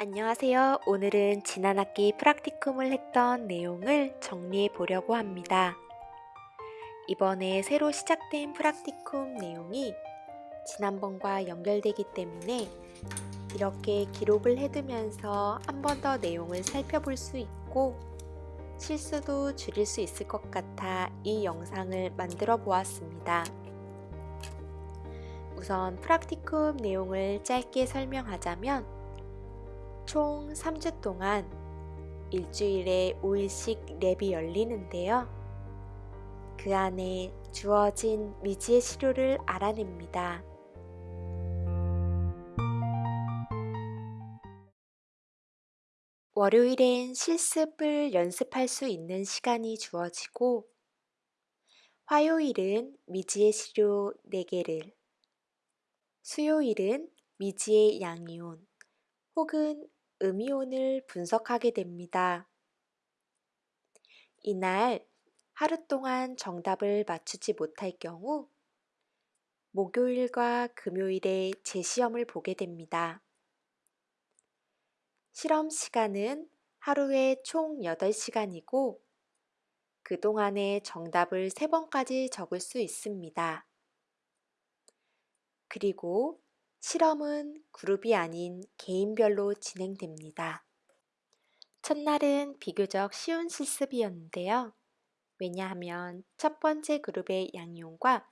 안녕하세요. 오늘은 지난 학기 프락티쿰을 했던 내용을 정리해 보려고 합니다. 이번에 새로 시작된 프락티쿰 내용이 지난번과 연결되기 때문에 이렇게 기록을 해두면서 한 번 더 내용을 살펴볼 수 있고 실수도 줄일 수 있을 것 같아 이 영상을 만들어 보았습니다. 우선 프락티쿰 내용을 짧게 설명하자면 총 3주 동안 일주일에 5일씩 랩이 열리는데요. 그 안에 주어진 미지의 시료를 알아냅니다. 월요일엔 실습을 연습할 수 있는 시간이 주어지고 화요일은 미지의 시료 4개를 수요일은 미지의 양이온 혹은 음이온을 분석하게 됩니다. 이날 하루 동안 정답을 맞추지 못할 경우 목요일과 금요일에 재시험을 보게 됩니다. 실험 시간은 하루에 총 8시간이고 그동안에 정답을 3번까지 적을 수 있습니다. 그리고 실험은 그룹이 아닌 개인별로 진행됩니다. 첫날은 비교적 쉬운 실습이었는데요. 왜냐하면 첫 번째 그룹의 양이온과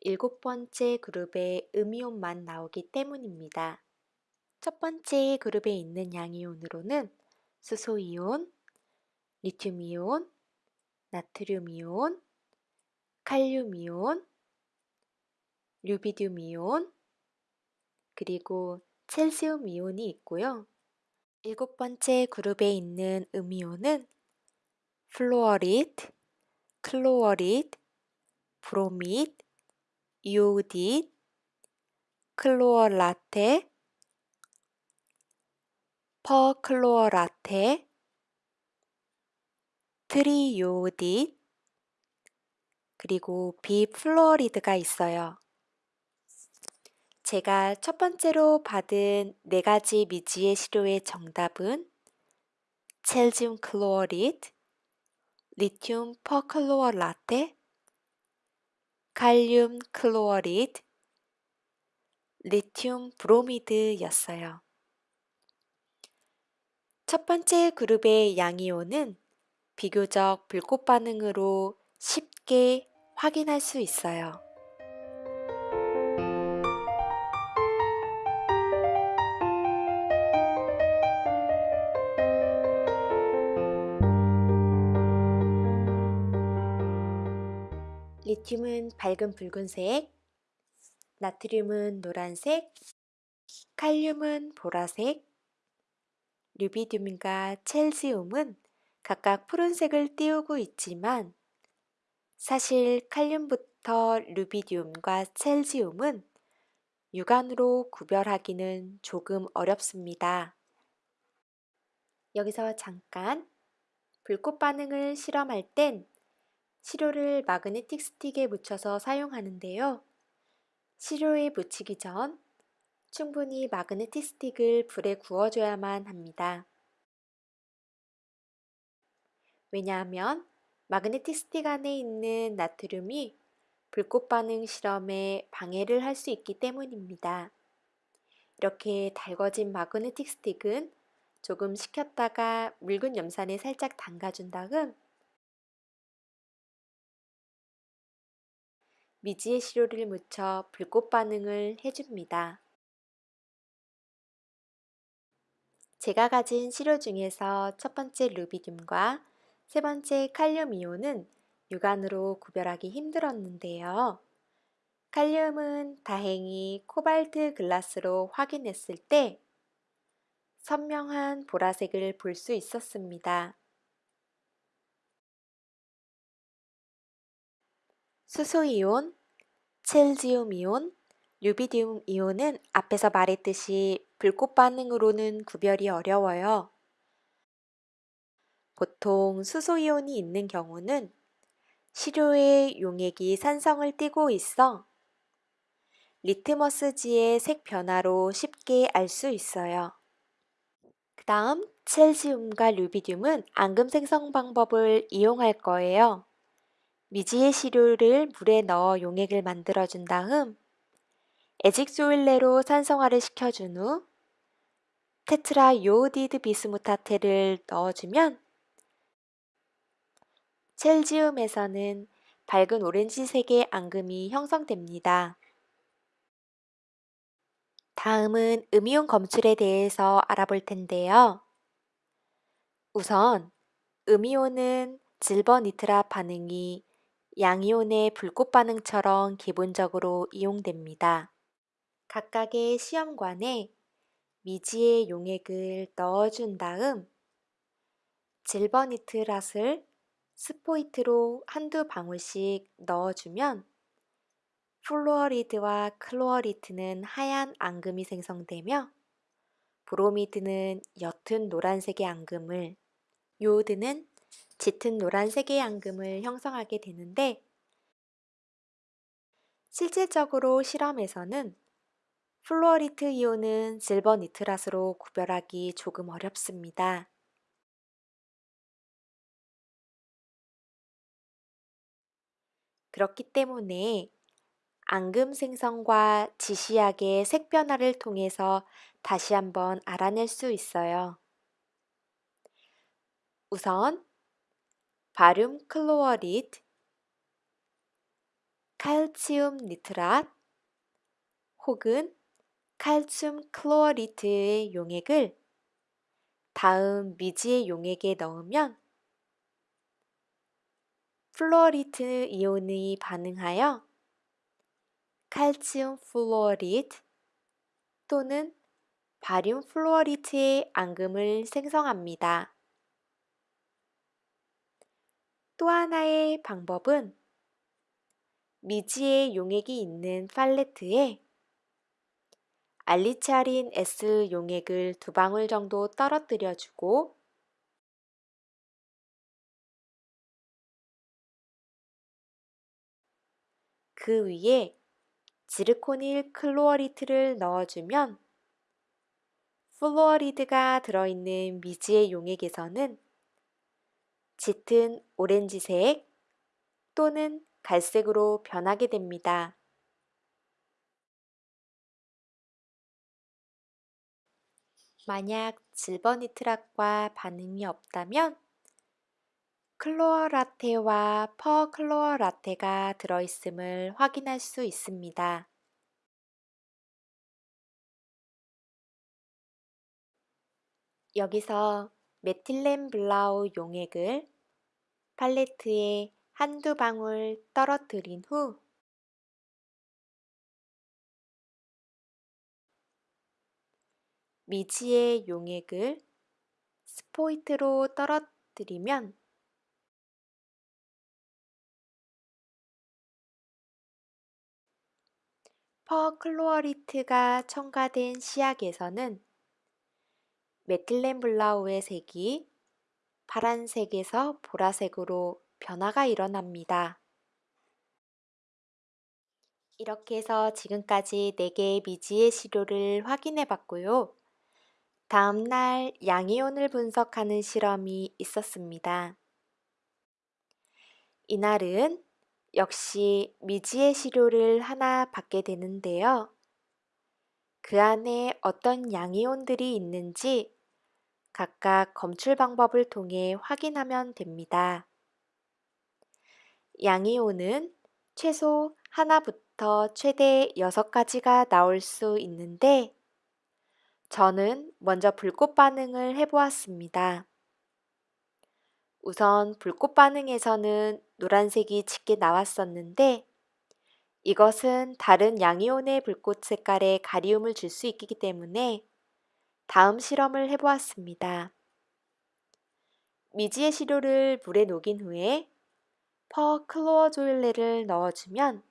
일곱 번째 그룹의 음이온만 나오기 때문입니다. 첫 번째 그룹에 있는 양이온으로는 수소이온, 리튬이온, 나트륨이온, 칼륨이온, 류비듐 이온, 그리고 Cäsium 이온이 있고요. 일곱 번째 그룹에 있는 음이온은 Fluorid, Chlorid, Bromid, Iodid, Chlorate, Perchlorate, Triiodid, 그리고 Bifluorid가 있어요. 제가 첫 번째로 받은 네 가지 미지의 시료의 정답은 Cäsium Chlorid, 리튬 Perchlorate, 칼륨 Chlorid, 리튬 브로미드였어요. 첫 번째 그룹의 양이온은 비교적 불꽃 반응으로 쉽게 확인할 수 있어요. 리튬은 밝은 붉은색, 나트륨은 노란색, 칼륨은 보라색, 류비듐과 첼시움은 각각 푸른색을 띄우고 있지만 사실 칼륨부터 류비듐과 첼시움은 육안으로 구별하기는 조금 어렵습니다. 여기서 잠깐 불꽃 반응을 실험할 땐 시료를 마그네틱 스틱에 묻혀서 사용하는데요. 시료에 묻히기 전 충분히 마그네틱 스틱을 불에 구워줘야만 합니다. 왜냐하면 마그네틱 스틱 안에 있는 나트륨이 불꽃 반응 실험에 방해를 할 수 있기 때문입니다. 이렇게 달궈진 마그네틱 스틱은 조금 식혔다가 묽은 염산에 살짝 담가준 다음 미지의 시료를 묻혀 불꽃 반응을 해줍니다. 제가 가진 시료 중에서 첫 번째 루비듐과 세 번째 칼륨 이온은 육안으로 구별하기 힘들었는데요. 칼륨은 다행히 코발트 글라스로 확인했을 때 선명한 보라색을 볼 수 있었습니다. 수소이온, 첼지움 이온, 류비디움 이온은 앞에서 말했듯이 불꽃 반응으로는 구별이 어려워요. 보통 수소이온이 있는 경우는 시료의 용액이 산성을 띠고 있어 리트머스지의 색 변화로 쉽게 알 수 있어요. 그 다음 첼시움과 루비듐은 앙금 생성 방법을 이용할 거예요. 미지의 시료를 물에 넣어 용액을 만들어준 다음 에직소일레로 산성화를 시켜준 후 테트라 요오디드 비스무타테를 넣어주면 첼지움에서는 밝은 오렌지색의 앙금이 형성됩니다. 다음은 음이온 검출에 대해서 알아볼 텐데요. 우선 음이온은 질버니트라 반응이 양이온의 불꽃 반응처럼 기본적으로 이용됩니다. 각각의 시험관에 미지의 용액을 넣어준 다음 Silbernitrat을 스포이트로 한두 방울씩 넣어주면 Fluorid와 Chlorid는 하얀 앙금이 생성되며 Bromid는 옅은 노란색의 앙금을 요오드는 짙은 노란색의 앙금을 형성하게 되는데 실질적으로 실험에서는 Fluorid 이온은 Silbernitrat로 구별하기 조금 어렵습니다. 그렇기 때문에 앙금 생성과 지시약의 색 변화를 통해서 다시 한번 알아낼 수 있어요. 우선 바륨 Chlorid, 칼슘 Nitrat 혹은 칼슘 Chlorid의 용액을 다음 미지의 용액에 넣으면 Fluorid 이온이 반응하여 칼슘 Fluorid 또는 바륨 Fluorid의 앙금을 생성합니다. 또 하나의 방법은 미지의 용액이 있는 팔레트에 Alizarin S 용액을 두 방울 정도 떨어뜨려 주고 그 위에 Zirkonyl Chlorid를 넣어주면 Fluorid가 들어있는 미지의 용액에서는 짙은 오렌지색 또는 갈색으로 변하게 됩니다. 만약 Silbernitrat과 반응이 없다면 클로어 라테와 퍼클로어 라테가 들어있음을 확인할 수 있습니다. 여기서 메틸렌 블라우 용액을 팔레트에 한두 방울 떨어뜨린 후 미지의 용액을 스포이트로 떨어뜨리면 퍼클로어리트가 첨가된 시약에서는 메틸렌 블라우의 색이 파란색에서 보라색으로 변화가 일어납니다. 이렇게 해서 지금까지 4개의 미지의 시료를 확인해 봤고요. 다음날 양이온을 분석하는 실험이 있었습니다. 이날은 역시 미지의 시료를 하나 받게 되는데요. 그 안에 어떤 양이온들이 있는지 각각 검출 방법을 통해 확인하면 됩니다. 양이온은 최소 하나부터 최대 6가지가 나올 수 있는데 저는 먼저 불꽃 반응을 해보았습니다. 우선 불꽃 반응에서는 노란색이 짙게 나왔었는데 이것은 다른 양이온의 불꽃 색깔에 가리움을 줄 수 있기 때문에 다음 실험을 해보았습니다. 미지의 시료를 물에 녹인 후에 퍼클로어 조일레를 넣어주면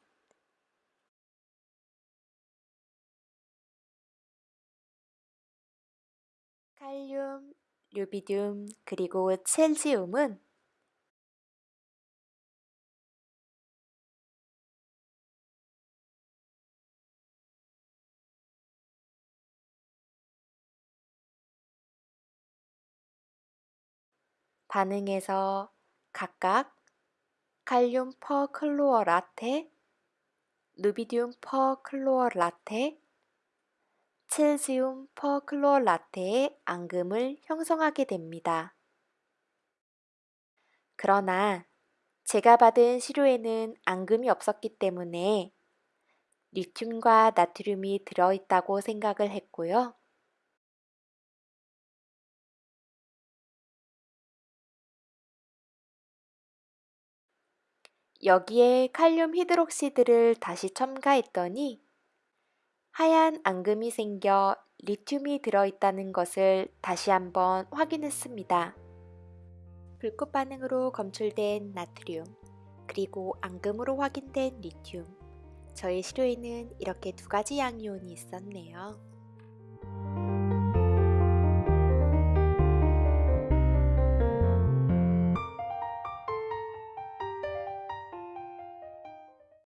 칼륨, 류비듐, 그리고 첼지움은 반응에서 각각 칼륨 퍼 클로어 라테, 루비디움 퍼 클로어 라테, 첼시움 퍼 클로어 라테의 앙금을 형성하게 됩니다. 그러나 제가 받은 시료에는 앙금이 없었기 때문에 리튬과 나트륨이 들어있다고 생각을 했고요. 여기에 칼륨 히드록시드를 다시 첨가했더니 하얀 앙금이 생겨 리튬이 들어있다는 것을 다시 한번 확인했습니다. 불꽃 반응으로 검출된 나트륨, 그리고 앙금으로 확인된 리튬. 저의 시료에는 이렇게 두 가지 양이온이 있었네요.